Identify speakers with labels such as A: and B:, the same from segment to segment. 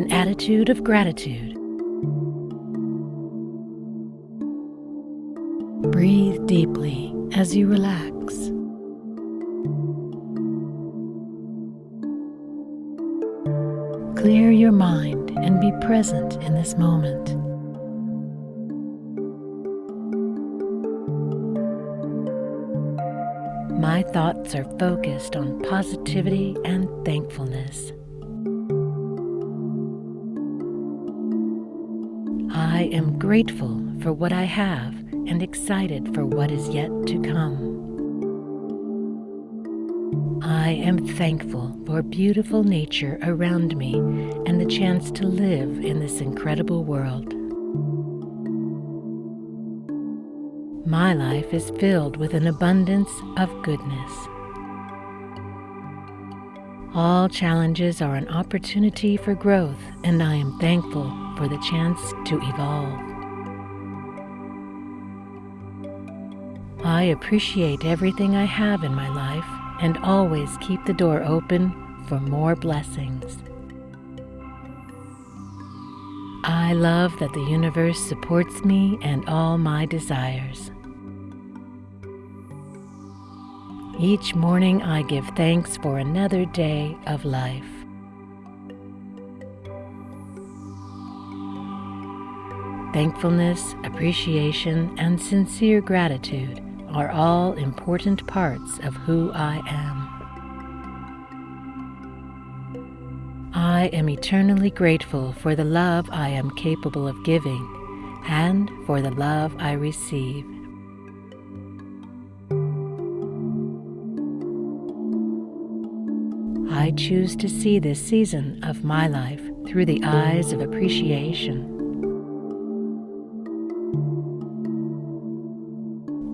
A: an attitude of gratitude. Breathe deeply as you relax. Clear your mind and be present in this moment. My thoughts are focused on positivity and thankfulness. Am grateful for what I have and excited for what is yet to come. I am thankful for beautiful nature around me and the chance to live in this incredible world. My life is filled with an abundance of goodness. All challenges are an opportunity for growth, and I am thankful for the chance to evolve. I appreciate everything I have in my life and always keep the door open for more blessings. I love that the universe supports me and all my desires. Each morning I give thanks for another day of life. Thankfulness, appreciation, and sincere gratitude are all important parts of who I am. I am eternally grateful for the love I am capable of giving and for the love I receive. I choose to see this season of my life through the eyes of appreciation.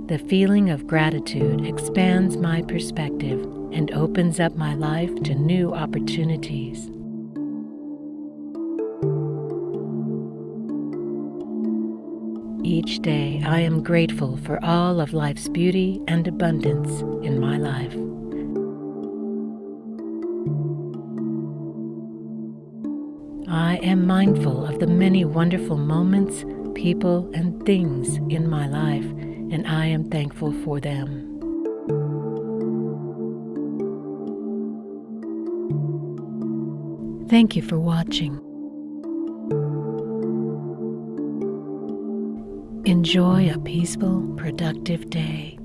A: The feeling of gratitude expands my perspective and opens up my life to new opportunities. Each day I am grateful for all of life's beauty and abundance in my life. I am mindful of the many wonderful moments, people, and things in my life, and I am thankful for them. Thank you for watching. Enjoy a peaceful, productive day.